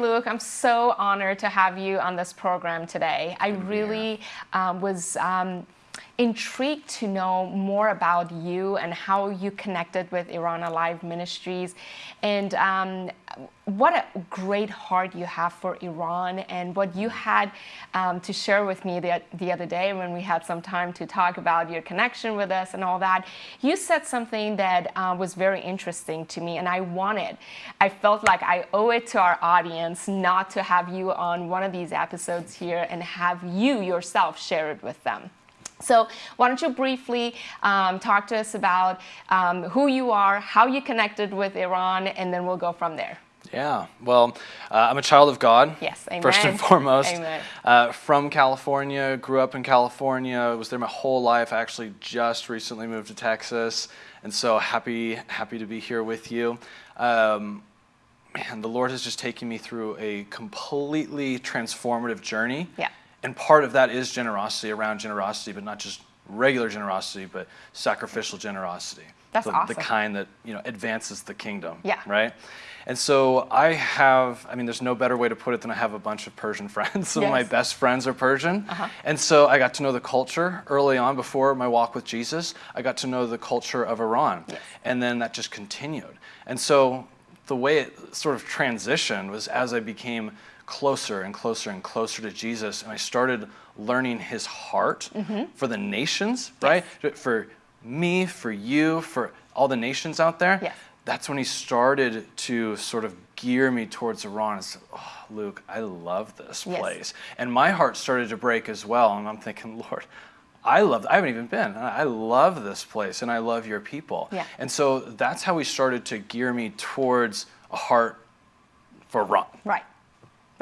Luke, I'm so honored to have you on this program today. I really um, was. Um, intrigued to know more about you and how you connected with Iran Alive Ministries and um, what a great heart you have for Iran and what you had um, to share with me the, the other day when we had some time to talk about your connection with us and all that. You said something that uh, was very interesting to me and I wanted, I felt like I owe it to our audience not to have you on one of these episodes here and have you yourself share it with them. So why don't you briefly um, talk to us about um, who you are, how you connected with Iran, and then we'll go from there. Yeah, well, uh, I'm a child of God. Yes, amen. First and foremost. Amen. Uh, from California, grew up in California, was there my whole life. I actually just recently moved to Texas, and so happy, happy to be here with you. Um, man, the Lord has just taken me through a completely transformative journey. Yeah. And part of that is generosity around generosity, but not just regular generosity, but sacrificial generosity. That's the, awesome. The kind that you know advances the kingdom. Yeah. Right. And so I have, I mean, there's no better way to put it than I have a bunch of Persian friends. Some yes. of my best friends are Persian. Uh-huh. And so I got to know the culture early on before my walk with Jesus. I got to know the culture of Iran. Yes. And then that just continued. And so the way it sort of transitioned was as I became closer and closer and closer to Jesus, and I started learning his heart Mm-hmm. for the nations, right? For me, for you, for all the nations out there. Yes. That's when he started to sort of gear me towards Iran and said, oh, Luke, I love this Yes. place. And my heart started to break as well. And I'm thinking, Lord, I love, I haven't even been. I I love this place and I love your people. Yeah. And so that's how he started to gear me towards a heart for Iran. Right,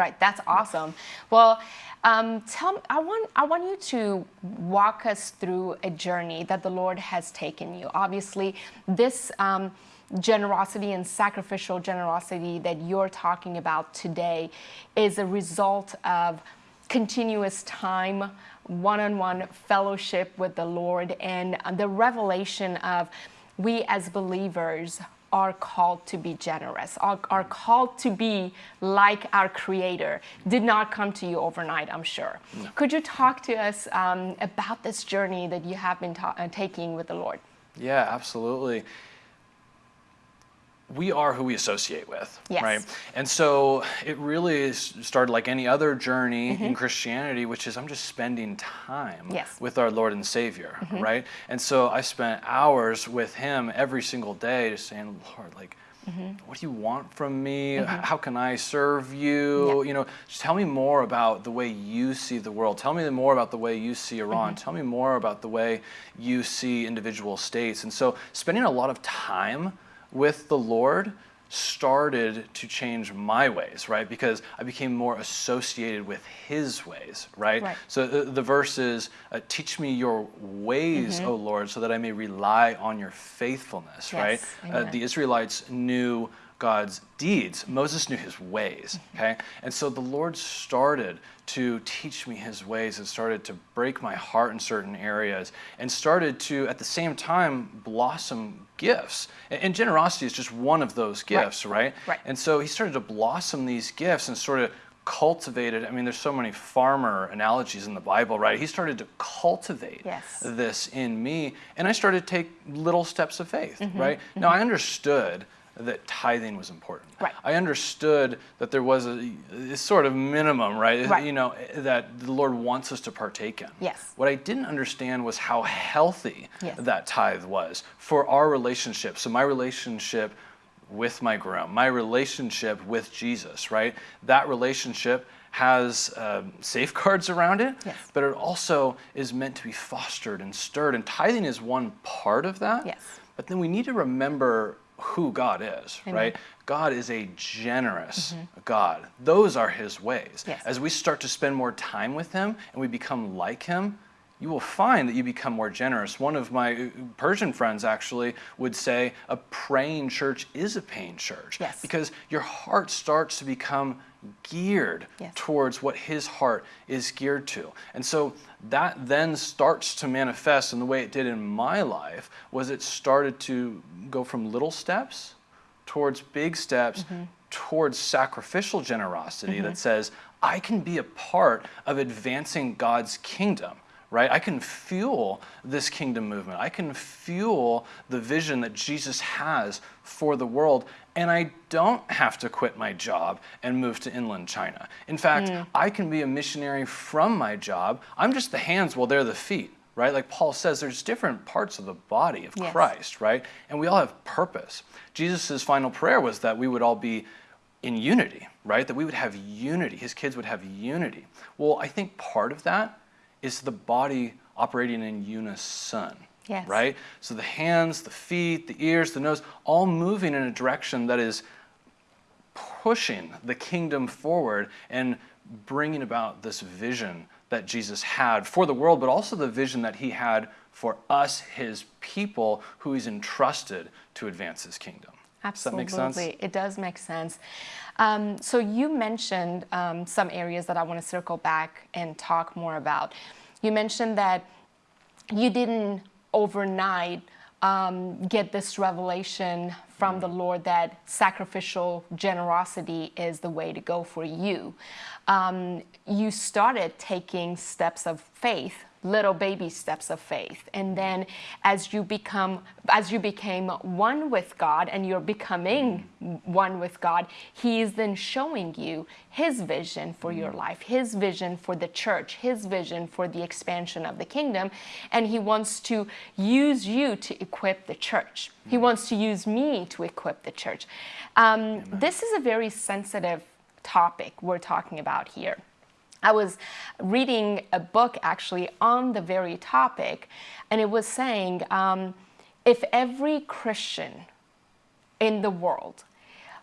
right. That's awesome. Well, um, tell I want I want you to walk us through a journey that the Lord has taken you. Obviously, this. Um, generosity and sacrificial generosity that you're talking about today is a result of continuous time, one on one fellowship with the Lord, and the revelation of we as believers are called to be generous, are, are called to be like our Creator. Did not come to you overnight, I'm sure. Could you talk to us um, about this journey that you have been ta- uh, taking with the Lord? Yeah, absolutely. We are who we associate with, Yes. right? And so it really started like any other journey in Christianity, which is I'm just spending time Mm-hmm. Yes. Mm-hmm. with our Lord and Savior, right? And so I spent hours with Him every single day, just saying, Lord, like, Mm-hmm. what do you want from me? How can I serve you? Yeah. You know, just tell me more about the way you see the world. Tell me more about the way you see Iran. Mm-hmm. Tell me more about the way you see individual states. And so, spending a lot of time with the Lord started to change my ways, right? Because I became more associated with His ways, right? Right. So the, the verse is, uh, "Teach me your ways, Mm-hmm. O Lord, so that I may rely on your faithfulness." Right? Uh, the Israelites knew God's deeds. Moses knew His ways. Mm-hmm. Okay, and so the Lord started to teach me His ways and started to break my heart in certain areas, and started to at the same time blossom gifts. And, and generosity is just one of those gifts, right? Right. And so He started to blossom these gifts and sort of cultivated i mean there's so many farmer analogies in the bible right he started to cultivate Yes. this in me and i started to take little steps of faith Mm-hmm. right now i understood that tithing was important Right. i understood that there was a, a sort of minimum right? Right. you know that the lord wants us to partake in Yes. what i didn't understand was how healthy Yes. that tithe was for our relationship so my relationship with my groom, my relationship with Jesus, right? That relationship has um, safeguards around it, Yes. but it also is meant to be fostered and stirred. And tithing is one part of that. Yes. But then we need to remember who God is, Amen. right? God is a generous God. Those are his ways. Yes. As we start to spend more time with him and we become like him, you will find that you become more generous. One of my uh, Persian friends actually would say a praying church is a paying church. Yes. Because your heart starts to become geared Yes. towards what his heart is geared to. And so that then starts to manifest in the way it did in my life was it started to go from little steps towards big steps mm-hmm. towards sacrificial generosity that mm-hmm. says, I can be a part of advancing God's kingdom right? I can fuel this kingdom movement. I can fuel the vision that Jesus has for the world, and I don't have to quit my job and move to inland China. In fact, hmm. I can be a missionary from my job. I'm just the hands while they're the feet. Right? Like Paul says, there's different parts of the body of Yes. Christ, right? And we all have purpose. Jesus' final prayer was that we would all be in unity, right? That we would have unity. His kids would have unity. Well, I think part of that is the body operating in unison. Yes. Right? So the hands, the feet, the ears, the nose, all moving in a direction that is pushing the kingdom forward and bringing about this vision that Jesus had for the world, but also the vision that he had for us, his people, who he's entrusted to advance his kingdom. Absolutely, Does that make sense? it does make sense. Um, so you mentioned um, some areas that I want to circle back and talk more about. You mentioned that you didn't overnight um, get this revelation from the Lord that sacrificial generosity is the way to go for you. Um, you started taking steps of faith little baby steps of faith. And then as you become as you became one with god and you're becoming one with god he is then showing you his vision for your life his vision for the church his vision for the expansion of the kingdom. And he wants to use you to equip the church. He wants to use me to equip the church. Um, this is a very sensitive topic we're talking about here. I was reading a book actually on the very topic, and it was saying um, if every Christian in the world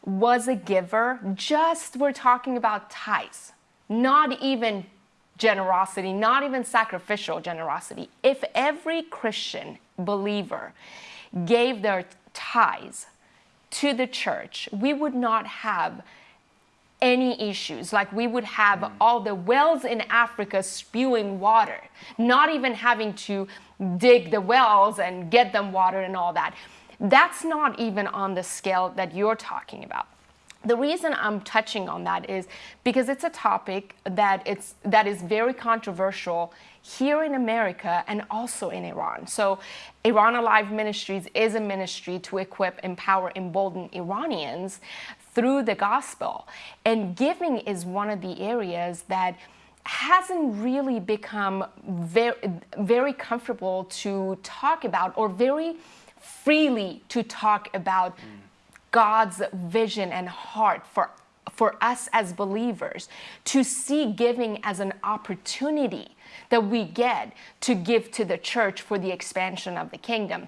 was a giver, just we're talking about tithes, not even generosity, not even sacrificial generosity. If every Christian believer gave their tithes to the church, we would not have any issues. Like we would have mm. all the wells in Africa spewing water, not even having to dig the wells and get them water and all that. That's not even on the scale that you're talking about. The reason I'm touching on that is because it's a topic that it's that is very controversial here in America and also in Iran. So Iran Alive Ministries is a ministry to equip, empower, embolden Iranians through the gospel. And giving is one of the areas that hasn't really become very, very comfortable to talk about or very freely to talk about God's vision and heart for, for us as believers to see giving as an opportunity that we get to give to the church for the expansion of the kingdom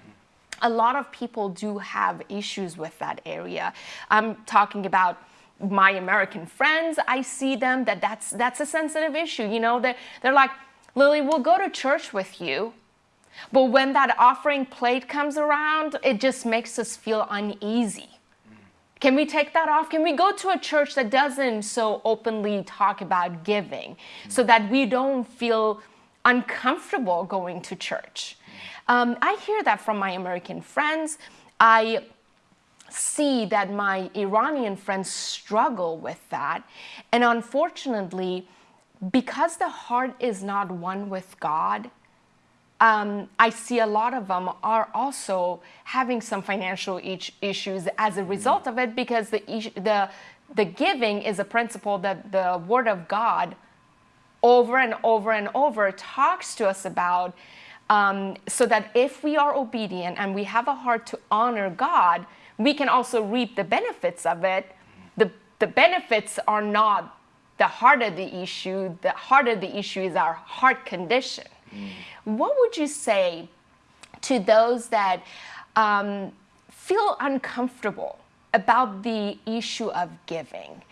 a lot of people do have issues with that area. I'm talking about my American friends. I see them that that's that's a sensitive issue. You know, they're, they're like, Lily, we'll go to church with you. But when that offering plate comes around, it just makes us feel uneasy. Can we take that off? Can we go to a church that doesn't so openly talk about giving so that we don't feel uncomfortable going to church? Um, I hear that from my American friends. I see that my Iranian friends struggle with that. And unfortunately, because the heart is not one with God, um, I see a lot of them are also having some financial issues as a result of it because the, the, the giving is a principle that the Word of God over and over and over talks to us about um, so that if we are obedient and we have a heart to honor God, we can also reap the benefits of it. The, the benefits are not the heart of the issue, the heart of the issue is our heart condition. What would you say to those that um, feel uncomfortable about the issue of giving?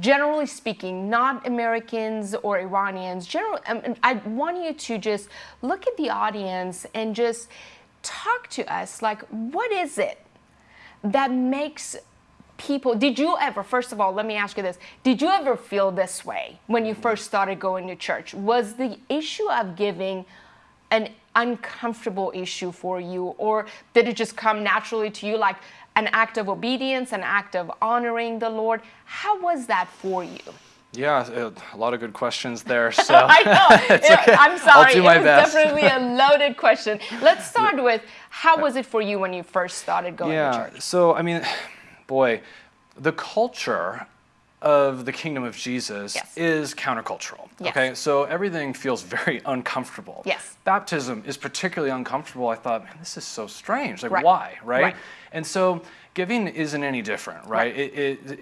generally speaking, not Americans or Iranians, general, um, I want you to just look at the audience and just talk to us like, what is it that makes people, did you ever, first of all, let me ask you this, did you ever feel this way when you first started going to church? Was the issue of giving an uncomfortable issue for you or did it just come naturally to you like an act of obedience, an act of honoring the Lord. How was that for you? Yeah, uh, a lot of good questions there. So I know. It's okay. I'm sorry. I'll do my it was best. definitely a loaded question. Let's start with how was it for you when you first started going to church? yeah. church? So I mean, boy, the culture of the kingdom of Jesus Yes. is countercultural. Yes. Okay, so everything feels very uncomfortable. Yes. Baptism is particularly uncomfortable. I thought, man, this is so strange. Like, Right. why, right? Right. And so giving isn't any different, right? Right. It, it,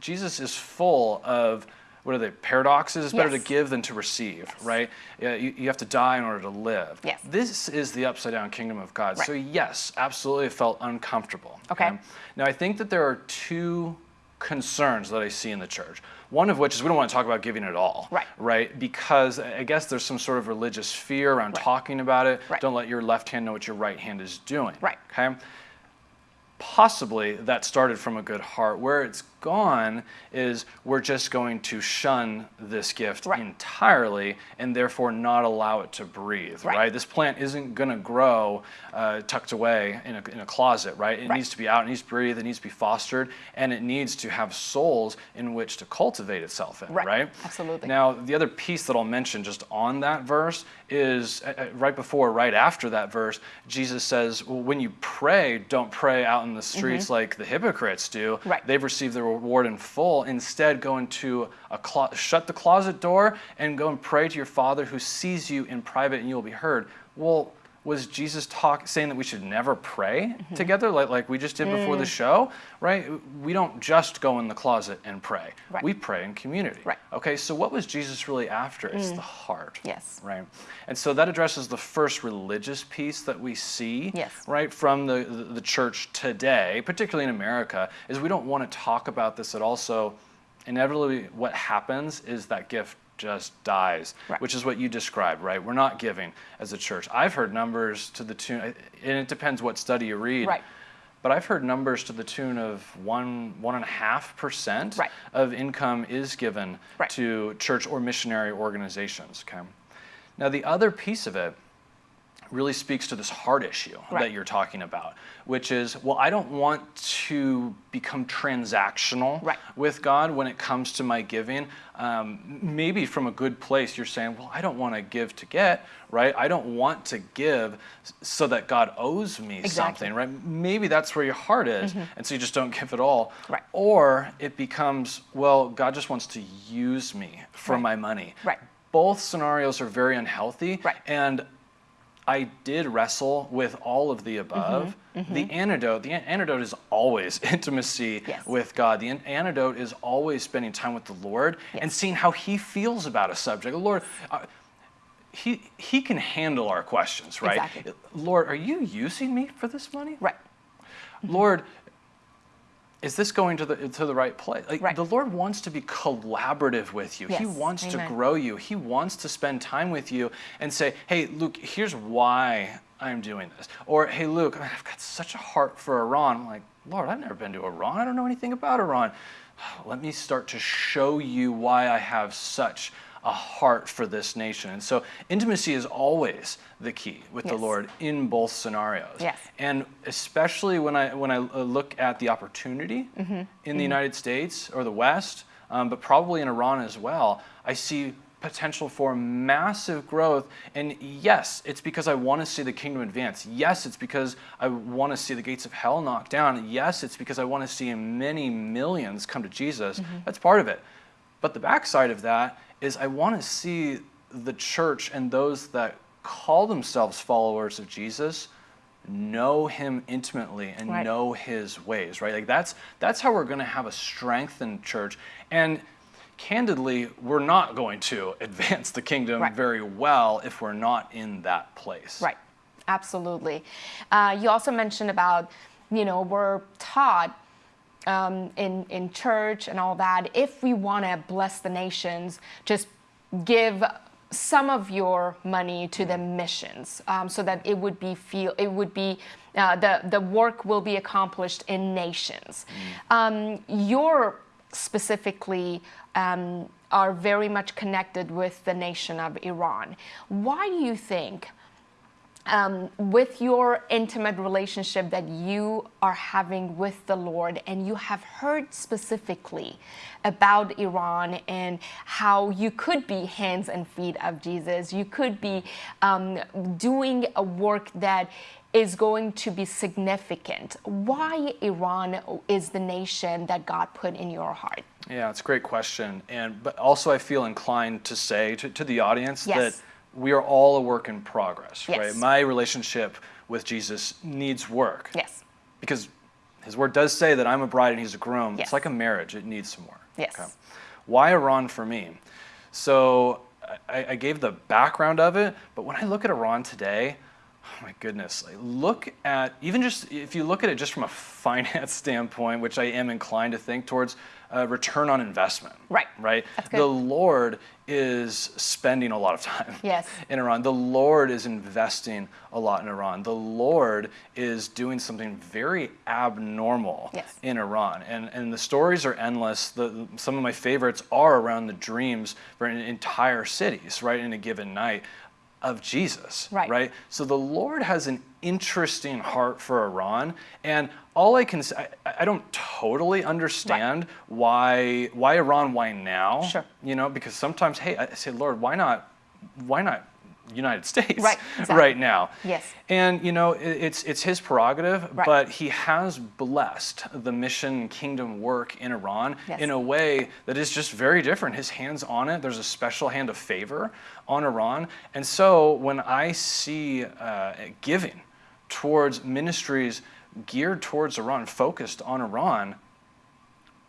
Jesus is full of what are they paradoxes? It's better to give than to receive, right? You, you have to die in order to live. Yes. This is the upside down kingdom of God. Right. So yes, absolutely, it felt uncomfortable. Okay. Now I think that there are two concerns that I see in the church. One of which is we don't want to talk about giving at all. Right. Right. Because I guess there's some sort of religious fear around Right. talking about it. Right. Don't let your left hand know what your right hand is doing. Right. Okay. Possibly that started from a good heart. Where it's gone is we're just going to shun this gift Right. entirely and therefore not allow it to breathe. Right. Right. This plant isn't going to grow uh, tucked away in a, in a closet. Right. It Right. needs to be out. It needs to breathe. It needs to be fostered, and it needs to have souls in which to cultivate itself in. Right. Absolutely. Now, the other piece that I'll mention just on that verse is uh, uh, right before, right after that verse, Jesus says, well, when you pray, don't pray out in the streets like the hypocrites do. Mm-hmm. Right. They've received their reward in full. Instead, go into a shut the closet door and go and pray to your Father who sees you in private and you will be heard. Well, was Jesus talk saying that we should never pray Mm-hmm. together like, like we just did before Mm. the show? Right? We don't just go in the closet and pray. Right. We pray in community. Right. Okay, so what was Jesus really after? It's the heart. Yes. Right. And so that addresses the first religious piece that we see, Yes. right, from the, the, the church today, particularly in America, is we don't want to talk about this at all. So inevitably what happens is that gift just dies, Right. which is what you described, right? We're not giving as a church. I've heard numbers to the tune, and it depends what study you read. Right. But I've heard numbers to the tune of one, one and a half percent Right. of income is given Right. to church or missionary organizations. Okay. Now the other piece of it really speaks to this heart issue Right. that you're talking about, which is, well, I don't want to become transactional Right. with God when it comes to my giving. Um, maybe from a good place, you're saying, well, I don't want to give to get, right? I don't want to give so that God owes me Exactly. something, right? Maybe that's where your heart is, and so you just don't give at all. Right. Or it becomes, well, God just wants to use me for my money. Right. Both scenarios are very unhealthy. Right. And I did wrestle with all of the mm-hmm, above. Mm-hmm. The antidote, the an- antidote is always intimacy Yes. with God. The an- antidote is always spending time with the Lord and seeing how He feels about a subject. Lord, uh, he, he can handle our questions, right? Exactly. Lord, are you using me for this money? Right. Mm-hmm. Lord, is this going to the to the right place? Like Right. the Lord wants to be collaborative with you. Yes. He wants to grow you. He wants to spend time with you and say, "Hey, Luke, here's why I'm doing this." Or, "Hey, Luke, I've got such a heart for Iran." I'm like, "Lord, I've never been to Iran. I don't know anything about Iran. Let me start to show you why I have such a heart for this nation." And so, intimacy is always the key with the Lord in both scenarios. Yes. And especially when I when I look at the opportunity Mm-hmm. in the United States or the West, um, but probably in Iran as well, I see potential for massive growth. And yes, it's because I want to see the kingdom advance. Yes, it's because I want to see the gates of hell knocked down. Yes, it's because I want to see many millions come to Jesus. Mm-hmm. That's part of it. But the backside of that is I want to see the church and those that call themselves followers of Jesus know him intimately and Right. know his ways, right? Like that's that's how we're going to have a strengthened church. And candidly, we're not going to advance the kingdom Right. very well if we're not in that place. Right, absolutely. Uh, you also mentioned about, you know, we're taught um, in in church and all that. If we want to bless the nations, just give some of your money to the missions, um, so that it would be feel it would be. Uh, the the work will be accomplished in nations. Um, you're specifically um, are very much connected with the nation of Iran. Why do you think um, with your intimate relationship that you are having with the Lord, and you have heard specifically about Iran and how you could be hands and feet of Jesus, you could be um, doing a work that is going to be significant. Why Iran is the nation that God put in your heart? Yeah, it's a great question. And but also I feel inclined to say to, to the audience Yes. that we are all a work in progress, Yes. right? My relationship with Jesus needs work. Yes. Because his word does say that I'm a bride and he's a groom. Yes. It's like a marriage, it needs some work. Yes. Why Iran for me? So I, I gave the background of it, but when I look at Iran today, oh my goodness, like look at even just if you look at it just from a finance standpoint, which I am inclined to think towards uh, return on investment. Right. Right. The Lord is spending a lot of time Yes. in Iran. The Lord is investing a lot in Iran. The Lord is doing something very abnormal Yes. in Iran. And, and the stories are endless. The, some of my favorites are around the dreams for en- entire cities, right, in a given night of Jesus, Right. right? So the Lord has an interesting heart for Iran. And all I can say, I, I don't totally understand why, why Iran, why now? Sure. You know, because sometimes, hey, I say, Lord, why not, why not United States Right, exactly. right now? Yes. And you know, it- it's it's his prerogative, Right. but he has blessed the mission kingdom work in Iran Yes. in a way that is just very different. His hands on it. There's a special hand of favor on Iran, and so when I see uh, giving towards ministries geared towards Iran, focused on Iran,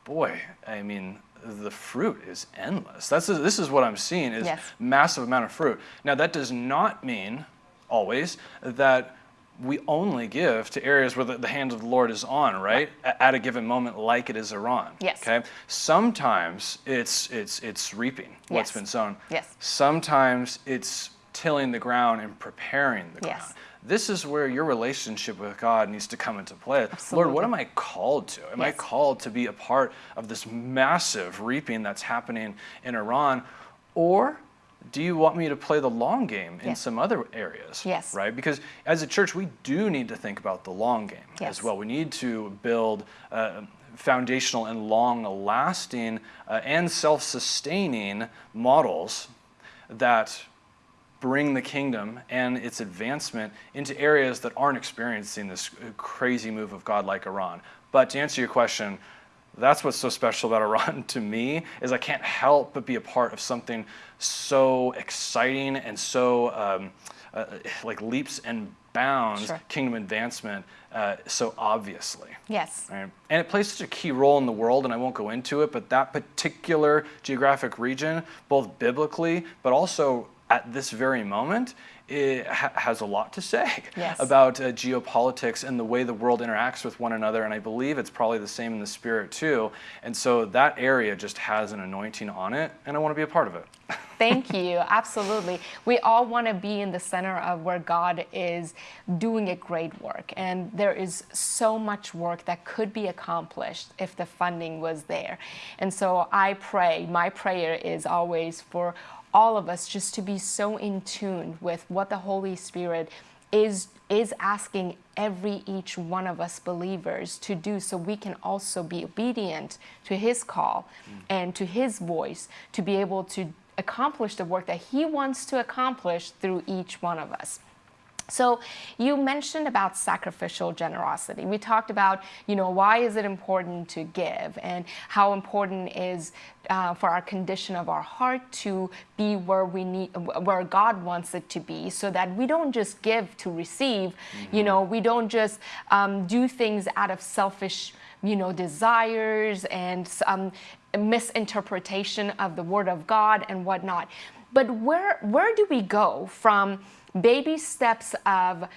boy, I mean, the fruit is endless. That's this is what I'm seeing is Yes. massive amount of fruit. Now that does not mean always that we only give to areas where the, the hand of the Lord is on, right? At a given moment, like it is Iran. Yes. Okay. Sometimes it's it's it's reaping what's Yes. been sown. Yes. Sometimes it's tilling the ground and preparing the Yes. This is where your relationship with God needs to come into play. Absolutely. Lord, what am I called to? Am I called to be a part of this massive reaping that's happening in Iran? Or do you want me to play the long game in Yes. some other areas? Yes. Right? Because as a church, we do need to think about the long game Yes. as well. We need to build uh, foundational and long lasting uh, and self sustaining models that bring the kingdom and its advancement into areas that aren't experiencing this crazy move of God like Iran. But to answer your question, that's what's so special about Iran to me is I can't help but be a part of something so exciting and so um, uh, like leaps and bounds Sure. kingdom advancement uh, so obviously. Yes. Right. And it plays such a key role in the world, and I won't go into it, but that particular geographic region, both biblically, but also at this very moment, it ha- has a lot to say Yes. about uh, geopolitics and the way the world interacts with one another. And I believe it's probably the same in the spirit too. And so that area just has an anointing on it, and I want to be a part of it. Thank you. Absolutely. We all want to be in the center of where God is doing a great work. And there is so much work that could be accomplished if the funding was there. And so I pray, my prayer is always for all of us just to be so in tune with what the Holy Spirit is is asking every each one of us believers to do so we can also be obedient to his call mm. and to his voice to be able to accomplish the work that he wants to accomplish through each one of us. So you mentioned about sacrificial generosity. We talked about, you know, why is it important to give and how important is uh, for our condition of our heart to be where we need, where God wants it to be, so that we don't just give to receive. You know, we don't just um, do things out of selfish, you know, desires and um, misinterpretation of the Word of God and whatnot. But where where do we go from baby steps of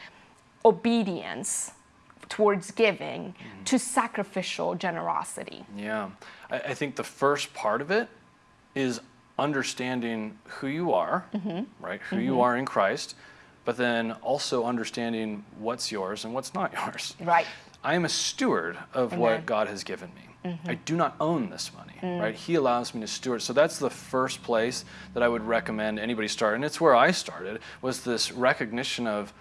obedience towards giving to sacrificial generosity? Yeah. I, I think the first part of it is understanding who you are, mm-hmm. right? Who you mm-hmm. are in Christ, but then also understanding what's yours and what's not yours. Right. I am a steward of Amen. what God has given me. Mm-hmm. I do not own this money, mm. right? He allows me to steward. So that's the first place that I would recommend anybody start. And it's where I started was this recognition of,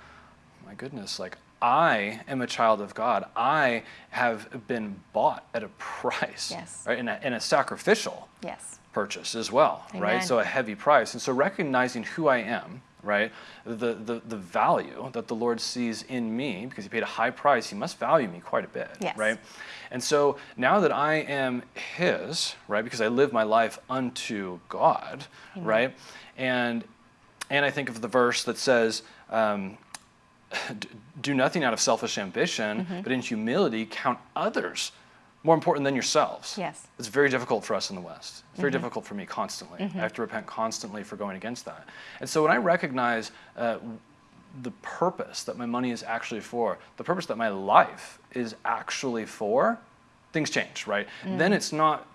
my goodness, like I am a child of God. I have been bought at a price, Yes. right? And a, and a sacrificial Yes. purchase as well, right? So a heavy price. And so recognizing who I am, right? The, the, the value that the Lord sees in me, because he paid a high price, he must value me quite a bit, Yes. right? And so now that I am his, right? Because I live my life unto God, right? And and I think of the verse that says, um, do nothing out of selfish ambition, Mm-hmm. but in humility count others more important than yourselves. Yes. It's very difficult for us in the West. It's very difficult for me constantly. I have to repent constantly for going against that. And so when I recognize uh, the purpose that my money is actually for, the purpose that my life is actually for, things change, right? Mm. Then it's not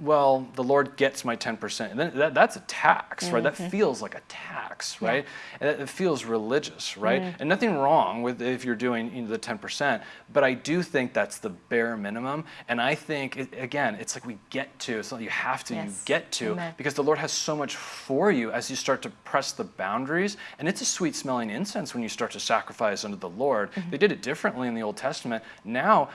well, the Lord gets my 10%. And then that, that's a tax, right? That feels like a tax, Mm-hmm. Yeah. right? It, it feels religious, right? And nothing wrong with if you're doing you know, the 10%, but I do think that's the bare minimum. And I think, it, again, it's like we get to, it's not you have to, you get to, Amen. because the Lord has so much for you as you start to press the boundaries. And it's a sweet smelling incense when you start to sacrifice unto the Lord. Mm-hmm. They did it differently in the Old Testament. Now,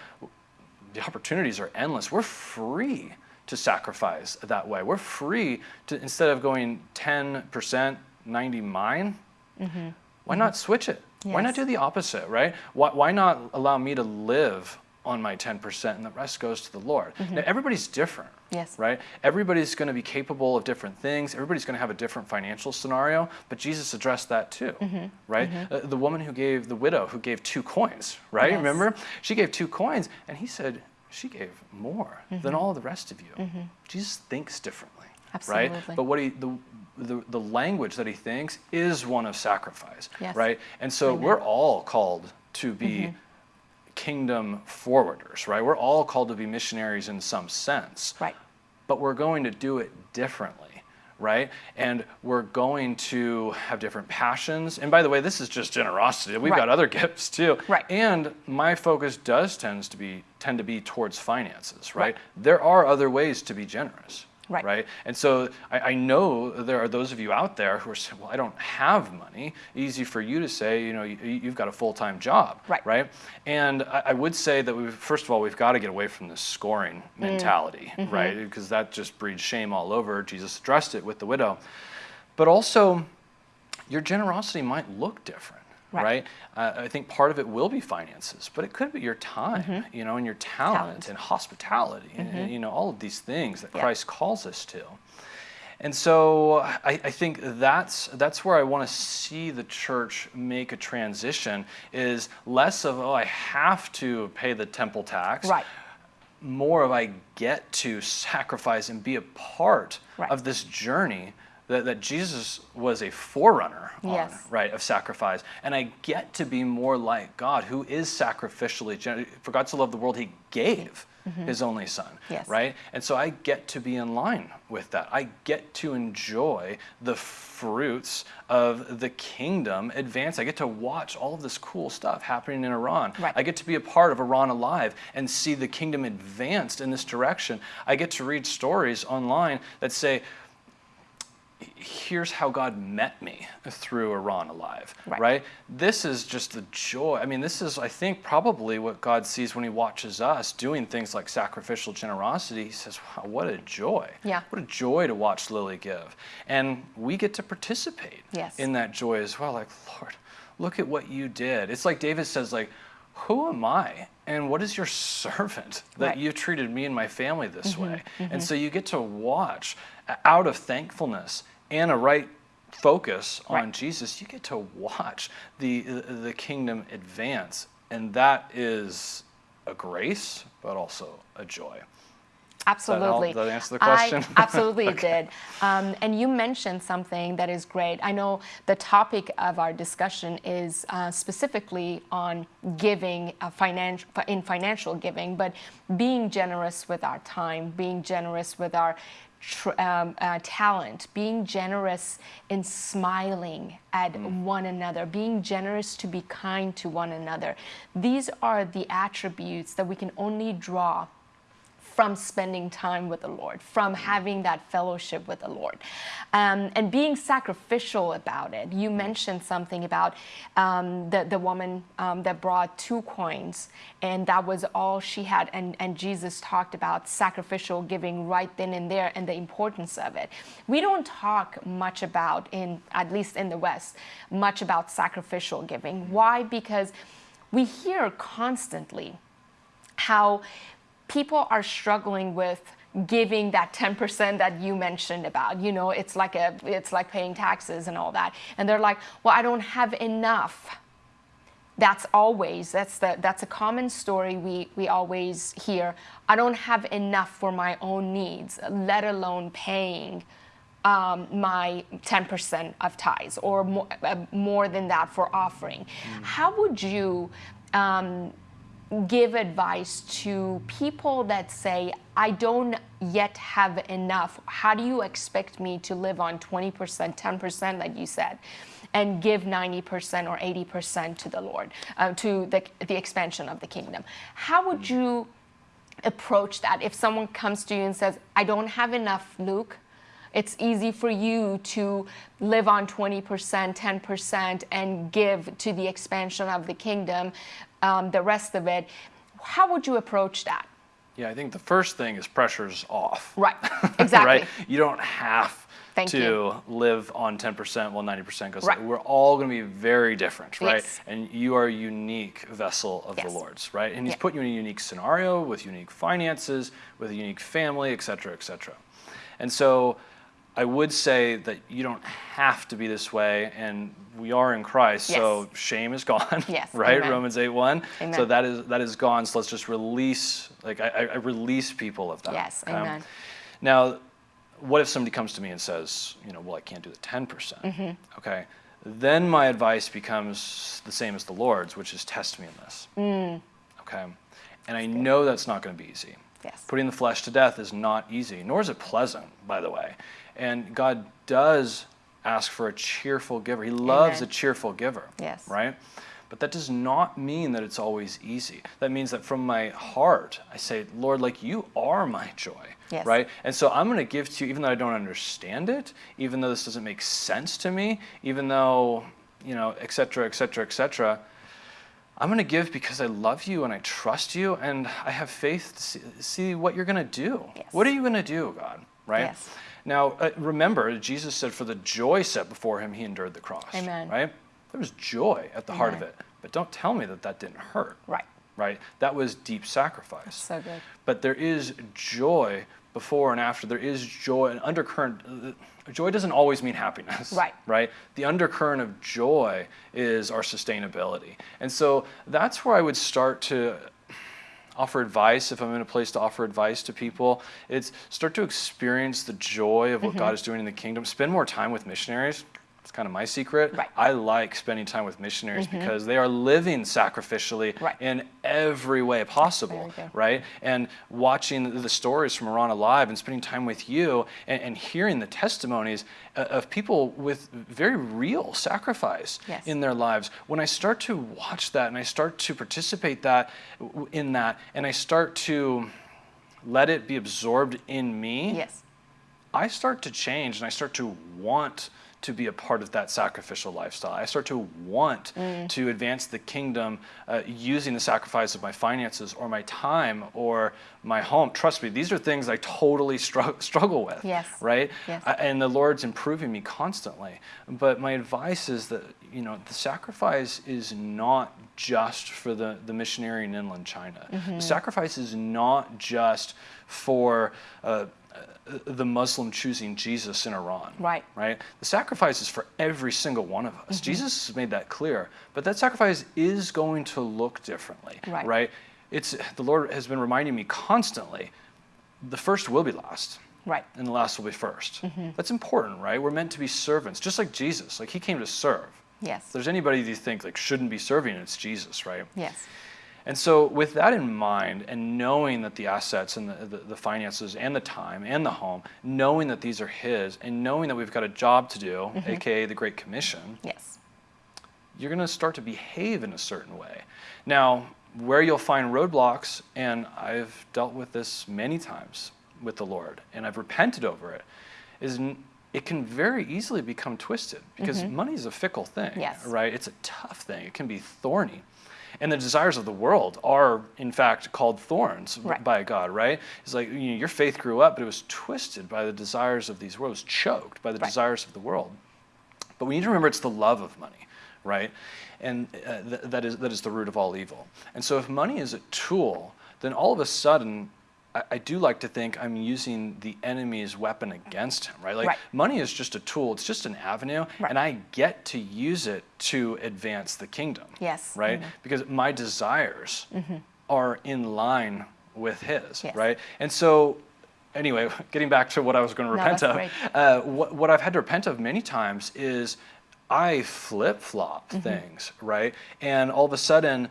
the opportunities are endless. We're free to sacrifice that way. We're free to instead of going 10%, 90 mine, mm-hmm. why not switch it? Why not do the opposite, right? Why, why not allow me to live on my 10% and the rest goes to the Lord? Mm-hmm. Now, everybody's different. Yes. Right? Everybody's going to be capable of different things. Everybody's going to have a different financial scenario, but Jesus addressed that too, mm-hmm. right? Uh, the woman who gave, the widow who gave two coins, right? Yes. Remember? She gave two coins, and he said, she gave more than mm-hmm. all the rest of you. Mm-hmm. Jesus thinks differently, right? But what he, the, the, the language that he thinks is one of sacrifice, Yes. right? And so Amen. we're all called to be mm-hmm. kingdom forwarders, right? We're all called to be missionaries in some sense Right. but we're going to do it differently, right? And we're going to have different passions. And by the way, this is just generosity. We've got other gifts too. Right. And my focus does tends to be tend to be towards finances, right? Right. There are other ways to be generous. Right. Right. And so I, I know there are those of you out there who are saying, well, I don't have money. Easy for you to say, you know, you, you've got a full time job. Right. Right. And I, I would say that we first of all, we've got to get away from this scoring Mm. mentality, Mm-hmm. right? Because that just breeds shame all over. Jesus addressed it with the widow. But also, your generosity might look different. Right. Right. Uh, I think part of it will be finances, but it could be your time, you know, and your talent, Mm-hmm. Talent. Mm-hmm. and hospitality, and, you know, all of these things that Yeah. Christ calls us to. And so I, I think that's that's where I want to see the church make a transition is less of oh I have to pay the temple tax, Right. more of I get to sacrifice and be a part Right. of this journey that, that Jesus was a forerunner on, Yes. right, of sacrifice. And I get to be more like God, who is sacrificially, gen- for God to love the world, he gave his only son, Mm-hmm. Yes. right? And so I get to be in line with that. I get to enjoy the fruits of the kingdom advance. I get to watch all of this cool stuff happening in Iran. Right. I get to be a part of Iran Alive and see the kingdom advanced in this direction. I get to read stories online that say, here's how God met me through Iran Alive, Right. right. This is just the joy. I mean, this is, I think, probably what God sees when He watches us doing things like sacrificial generosity. He says, wow, what a joy. Yeah. What a joy to watch Lily give. And we get to participate Yes. in that joy as well. Like, Lord, look at what you did. It's like David says, like, who am I? And what is your servant that Right. you've treated me and my family this mm-hmm, way? And mm-hmm. so you get to watch out of thankfulness and a right focus on Right. Jesus, you get to watch the the kingdom advance. And that is a grace, but also a joy. Absolutely. Does that answer the question? I, absolutely, it did. Um, and you mentioned something that is great. I know the topic of our discussion is uh, specifically on giving, uh, finan- in financial giving, but being generous with our time, being generous with our tr- um, uh, talent, being generous in smiling at one another, being generous to be kind to one another. These are the attributes that we can only draw from spending time with the Lord, from having that fellowship with the Lord, um, and being sacrificial about it. You mentioned something about um, the, the woman um, that brought two coins, and that was all she had. And, and Jesus talked about sacrificial giving right then and there and the importance of it. We don't talk much about, in at least in the West, much about sacrificial giving. Why? Because we hear constantly how people are struggling with giving that 10% that you mentioned about. You know it's like a it's like paying taxes and all that. And they're like well i don't have enough. That's always that's the that's a common story we we always hear. I don't have enough for my own needs let alone paying um, my 10% of tithes or more, uh, more than that for offering. Mm. how would you um, give advice to people that say, I don't yet have enough? How do you expect me to live on 20%, 10%, like you said, and give 90% or 80% to the Lord, uh, to the, the expansion of the kingdom? How would you approach that if someone comes to you and says, I don't have enough, Luke? It's easy for you to live on 20%, 10%, and give to the expansion of the kingdom, um, the rest of it. How would you approach that? Yeah, I think the first thing is pressure's off. Right, exactly. right? You don't have Thank to you. live on 10% while 90% goes. Right. We're all going to be very different, right? Yes. And you are a unique vessel of yes. the Lord's, right? And He's yeah. put you in a unique scenario with unique finances, with a unique family, et cetera, et cetera. And so I would say that you don't have to be this way, and we are in Christ, yes. so shame is gone. Yes. right? Amen. Romans 8 1. Amen. So that is that is gone. So let's just release, like I, I release people of that. Yes. Um, Amen. Now, what if somebody comes to me and says, you know, well, I can't do the 10%. Mm-hmm. Okay. Then my advice becomes the same as the Lord's, which is test me in this. Mm. Okay. And I know that's not going to be easy. Yes. Putting the flesh to death is not easy, nor is it pleasant, by the way. And God does ask for a cheerful giver. He loves Amen. a cheerful giver. Yes. Right? But that does not mean that it's always easy. That means that from my heart, I say, Lord, like you are my joy. Yes. Right? And so I'm going to give to you, even though I don't understand it, even though this doesn't make sense to me, even though, you know, et cetera, et cetera, et cetera. I'm going to give because I love you and I trust you and I have faith to see, see what you're going to do. Yes. What are you going to do, God? right? Yes. Now, uh, remember, Jesus said, for the joy set before him, he endured the cross. Amen. Right? There was joy at the Amen. heart of it. But don't tell me that that didn't hurt. Right. Right? That was deep sacrifice. That's so good. But there is joy before and after. There is joy, an undercurrent. Uh, joy doesn't always mean happiness. Right. Right? The undercurrent of joy is our sustainability. And so that's where I would start to offer advice, if I'm in a place to offer advice to people, it's start to experience the joy of what mm-hmm. God is doing in the kingdom. Spend more time with missionaries. It's kind of my secret. Right. I like spending time with missionaries mm-hmm. because they are living sacrificially right. in every way possible, right? And watching the stories from Iran Alive and spending time with you and, and hearing the testimonies uh, of people with very real sacrifice yes. in their lives. When I start to watch that and I start to participate that in that and I start to let it be absorbed in me, yes. I start to change and I start to want to be a part of that sacrificial lifestyle. I start to want mm. to advance the kingdom uh, using the sacrifice of my finances or my time or my home. Trust me, these are things I totally str- struggle with. Yes. Right? Yes. Uh, and the Lord's improving me constantly. But my advice is that, you know, the sacrifice is not just for the, the missionary in inland China. Mm-hmm. The sacrifice is not just for uh, the Muslim choosing Jesus in Iran. Right. Right? The sacrifice is for every single one of us. Mm-hmm. Jesus has made that clear. But that sacrifice is going to look differently. Right. Right? It's the Lord has been reminding me constantly, the first will be last. Right. And the last will be 1st mm-hmm. That's important, right? We're meant to be servants, just like Jesus. Like he came to serve. Yes. If there's anybody you think like shouldn't be serving, it's Jesus, right? Yes. And so, with that in mind, and knowing that the assets and the, the, the, finances and the time and the home, knowing that these are His, and knowing that we've got a job to do, mm-hmm. aka the Great Commission, yes. you're going to start to behave in a certain way. Now, where you'll find roadblocks, and I've dealt with this many times with the Lord, and I've repented over it, is it can very easily become twisted because mm-hmm. money is a fickle thing, yes. right? It's a tough thing. It can be thorny. And the desires of the world are, in fact, called thorns right. by God, right? It's like you know, your faith grew up, but it was twisted by the desires of these worlds, choked by the right. desires of the world. But we need to remember it's the love of money, right? And uh, th- that, is, that is the root of all evil. And so if money is a tool, then all of a sudden I, I, do like to think I'm using the enemy's weapon against him, right? Like right. money is just a tool, it's just an avenue, right. and I get to use it to advance the kingdom. Yes. Right? Mm-hmm. Because my desires mm-hmm. are in line with his, yes. right? And so anyway, getting back to what I was going to repent no, of, uh, what, what I've had to repent of many times is I flip flop mm-hmm. things, right? And all of a sudden,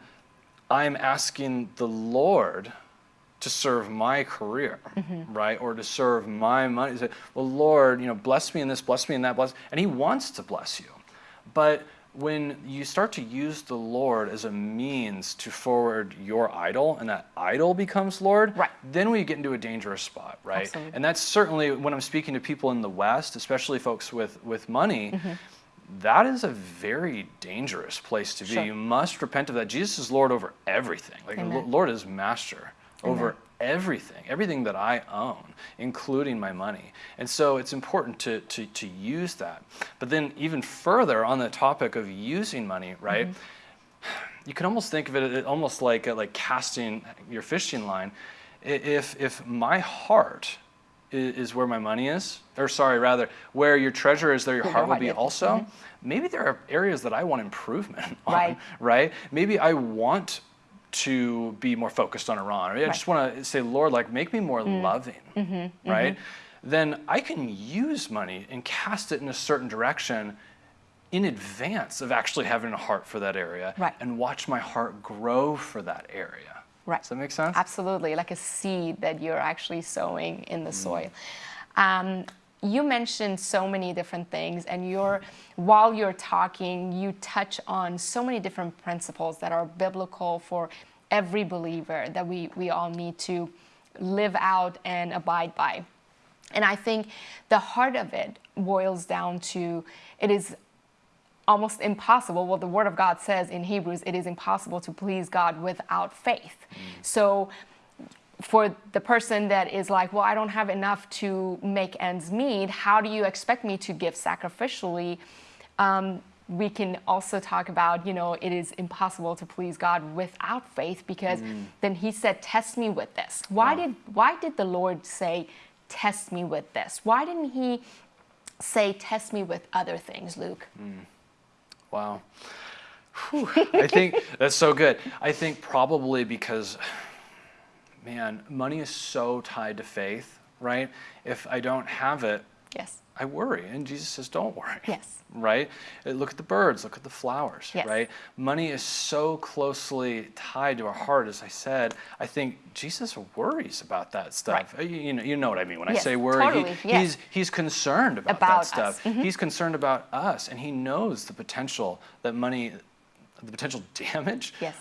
I'm asking the Lord to serve my career, mm-hmm. right? Or to serve my money. Say, well, Lord, you know, bless me in this, bless me in that, bless. And He wants to bless you. But when you start to use the Lord as a means to forward your idol, and that idol becomes Lord, right. then we get into a dangerous spot, right? Absolutely. And that's certainly when I'm speaking to people in the West, especially folks with, with money. Mm-hmm. That is a very dangerous place to be. Sure. You must repent of that. Jesus is Lord over everything. Like Lord is master over everything, everything that I own, including my money. And so it's important to, to, to use that. But then, even further on the topic of using money, right? Mm-hmm. You can almost think of it almost like like casting your fishing line. If if my heart is, where my money is, or sorry, rather, where your treasure is, there your heart will be also. Mm-hmm. Maybe there are areas that I want improvement on, right? Right? Maybe I want to be more focused on Iran, or I right. just want to say, Lord, like make me more mm. loving, mm-hmm, mm-hmm. right? Mm-hmm. Then I can use money and cast it in a certain direction in advance of actually having a heart for that area right. and watch my heart grow for that area. Right. Does that make sense? Absolutely, like a seed that you're actually sowing in the mm. soil. Um, you mentioned so many different things and you're while you're talking you touch on so many different principles that are biblical for every believer that we, we all need to live out and abide by and i think the heart of it boils down to it is almost impossible well the word of god says in hebrews it is impossible to please god without faith mm. so for the person that is like, well, I don't have enough to make ends meet, how do you expect me to give sacrificially? Um, we can also talk about, you know, it is impossible to please God without faith because mm. then he said, test me with this. Why wow. did why did the Lord say, test me with this? Why didn't he say, test me with other things, Luke? Mm. Wow. I think that's so good. I think probably because man, money is so tied to faith, right? If I don't have it, yes. I worry. And Jesus says, don't worry. Yes. Right? Uh, look at the birds, look at the flowers, yes. right? Money is so closely tied to our heart, as I said. I think Jesus worries about that stuff. Right. Uh, you, know, you know what I mean when yes, I say worry. Totally. He, yes. he's, he's concerned about, about that stuff. Mm-hmm. He's concerned about us, and he knows the potential that money, the potential damage yes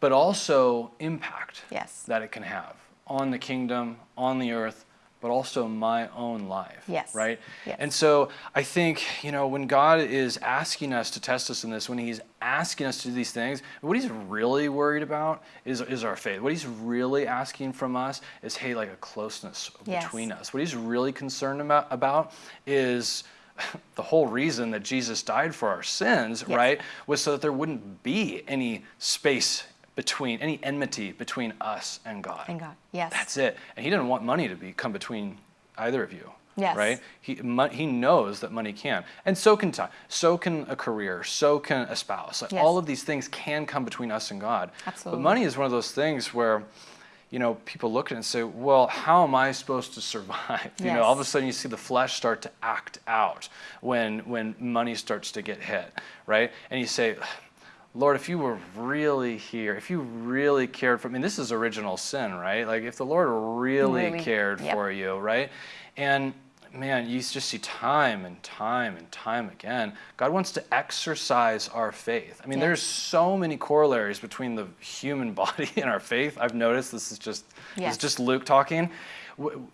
but also impact yes. that it can have on the kingdom, on the earth, but also my own life. Yes. Right? Yes. And so I think, you know, when God is asking us to test us in this, when He's asking us to do these things, what He's really worried about is, is our faith. What He's really asking from us is, hey, like a closeness yes. between us. What He's really concerned about, about is the whole reason that Jesus died for our sins, yes. right, was so that there wouldn't be any space between any enmity between us and God. And God, yes. That's it. And He didn't want money to be come between either of you. Yes. Right? He, he knows that money can. And so can time. So can a career. So can a spouse. Like yes. All of these things can come between us and God. Absolutely. But money is one of those things where, you know, people look at it and say, well, how am I supposed to survive? You yes. know, all of a sudden you see the flesh start to act out when, when money starts to get hit, right? And you say, Lord, if you were really here, if you really cared for me, this is original sin, right? Like if the Lord really, really cared yep. for you, right? And man, you just see time and time and time again. God wants to exercise our faith. I mean, Yeah. there's so many corollaries between the human body and our faith. I've noticed this is just this is just Luke talking. W-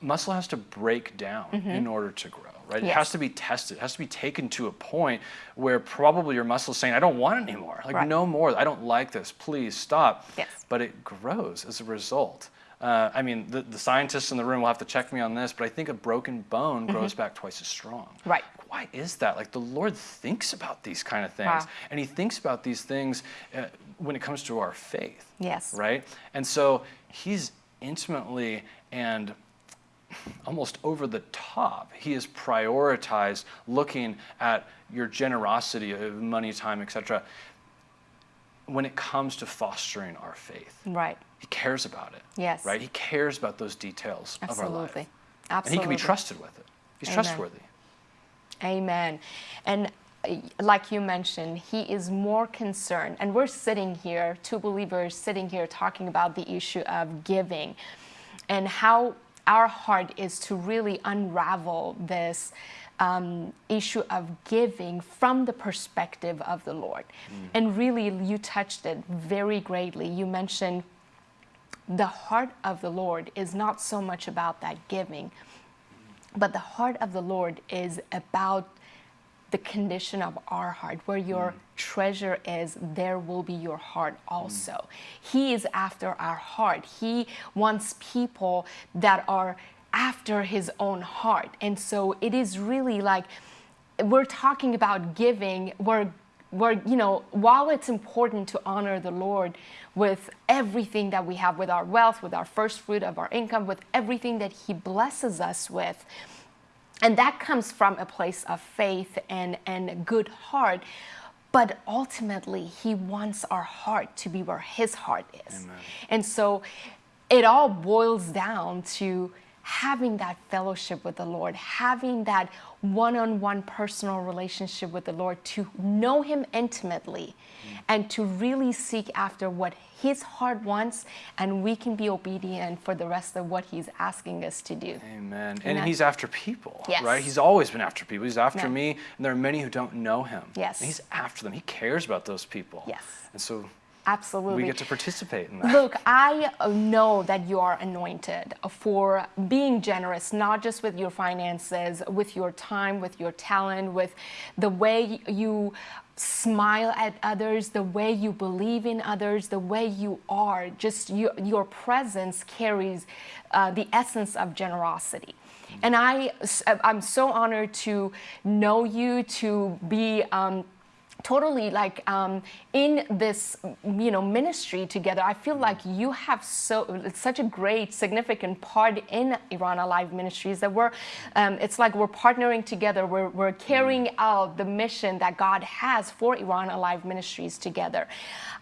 Muscle has to break down mm-hmm. in order to grow, right? It Mm-hmm. Has to be tested. It has to be taken to a point where probably your muscle is saying, "I don't want anymore. Like Right. no more. I don't like this. Please stop." Yes. But it grows as a result. Uh, I mean, the, the scientists in the room will have to check me on this, but I think a broken bone grows back twice as strong. Mm-hmm. Right. Why is that? Like the Lord thinks about these kind of things, Wow. and He thinks about these things uh, when it comes to our faith. Yes. Right. And so He's intimately and almost over the top. He has prioritized looking at your generosity of money, time, etc. When it comes to fostering our faith, Right. he cares about it. Yes. Right? He cares about those details of our life. Absolutely. And he can be trusted with it. He's Amen. trustworthy. Amen. And uh, like you mentioned, he is more concerned. And we're sitting here, two believers sitting here talking about the issue of giving and how our heart is to really unravel this um, issue of giving from the perspective of the Lord. And really, you touched it very greatly. You mentioned the heart of the Lord is not so much about that giving, but the heart of the Lord is about the condition of our heart. Where your mm. treasure is, there will be your heart mm. also. He is after our heart. He wants people that are after his own heart. And so it is really like we're talking about giving, we're we're, you know, while it's important to honor the Lord with everything that we have, with our wealth, with our first fruit of our income, with everything that He blesses us with, and that comes from a place of faith and, and a good heart. But ultimately, He wants our heart to be where His heart is. And so it all boils down to having that fellowship with the Lord, having that one on one personal relationship with the Lord, to know Him intimately and to really seek after what His heart wants, and we can be obedient for the rest of what He's asking us to do. Amen. And Amen. he's after people, Yes. right? He's always been after people. He's after Yeah. me, and there are many who don't know him. Yes. And he's after them. He cares about those people. Yes. And so Absolutely. we get to participate in that. Look, I know that you are anointed for being generous, not just with your finances, with your time, with your talent, with the way you smile at others, the way you believe in others, the way you are. Just your, your presence carries uh, the essence of generosity. And I, I'm so honored to know you, to be. Um, totally like um, in this you know ministry together i feel like you have so such a great significant part in iran alive ministries that we're um, it's like we're partnering together. We're, we're carrying out the mission that god has for iran alive ministries together.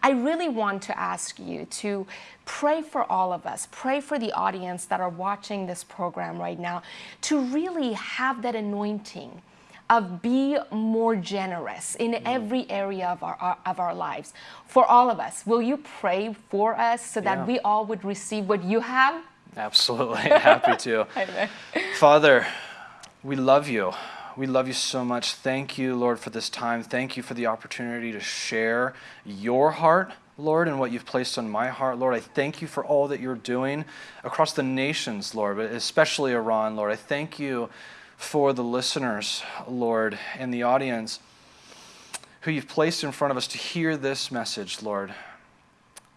I really want to ask you to pray for all of us pray for the audience that are watching this program right now to really have that anointing of be more generous in mm. every area of our, of our lives for all of us. Will you pray for us so that Yeah. we all would receive what you have? Absolutely. Happy to. Father, we love you. We love you so much. Thank you, Lord, for this time. Thank you for the opportunity to share your heart, Lord, and what you've placed on my heart, Lord. I thank you for all that you're doing across the nations, Lord, but especially Iran, Lord. I thank you for the listeners, Lord, and the audience who you've placed in front of us to hear this message, Lord.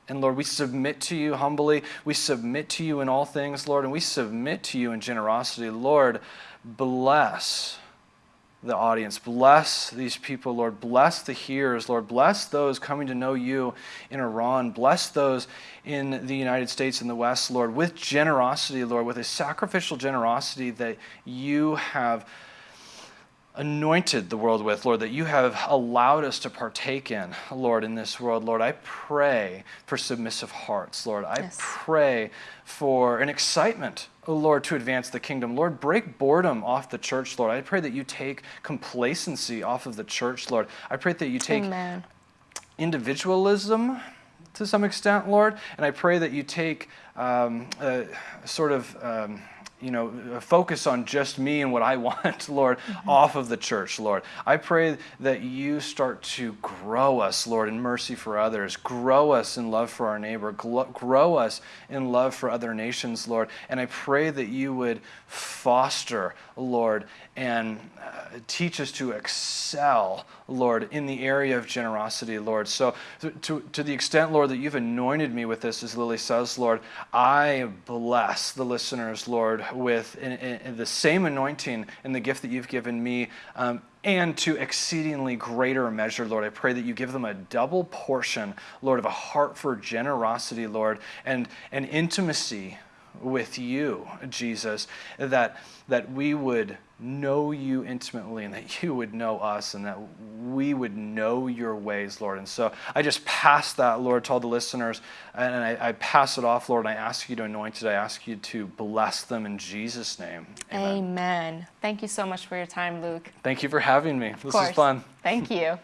And Lord, we submit to you humbly. We submit to you in all things, Lord, and we submit to you in generosity. Lord, bless the audience. Bless these people, Lord. Bless the hearers, Lord. Bless those coming to know you in Iran. Bless those in the United States and the West, Lord, with generosity, Lord, with a sacrificial generosity that you have anointed the world with, Lord, that you have allowed us to partake in, Lord, in this world. Lord, I pray for submissive hearts, Lord. I Yes. pray for an excitement, oh Lord, to advance the kingdom. Lord, break boredom off the church, Lord. I pray that you take complacency off of the church, Lord. I pray that you take Amen. individualism to some extent, Lord, and I pray that you take um, a sort of um, you know, focus on just me and what I want, Lord, off of the church, Lord. I pray that you start to grow us, Lord, in mercy for others, grow us in love for our neighbor, grow us in love for other nations, Lord. And I pray that you would foster, Lord, and uh, teach us to excel, Lord, in the area of generosity, Lord. So, to, to, the extent, Lord, that you've anointed me with this, as Lily says, Lord, I bless the listeners, Lord, with in, in the same anointing and the gift that you've given me. Um, and to exceedingly greater measure, Lord. I pray that you give them a double portion, Lord, of a heart for generosity, Lord, and an intimacy with you, Jesus, that, that we would know you intimately and that you would know us and that we would know your ways, Lord. And so I just pass that, Lord, to all the listeners, and I, I pass it off, Lord, and I ask you to anoint it. I ask you to bless them in Jesus' name. Amen. Amen. Thank you so much for your time, Luke. Thank you for having me. This was fun. Thank you.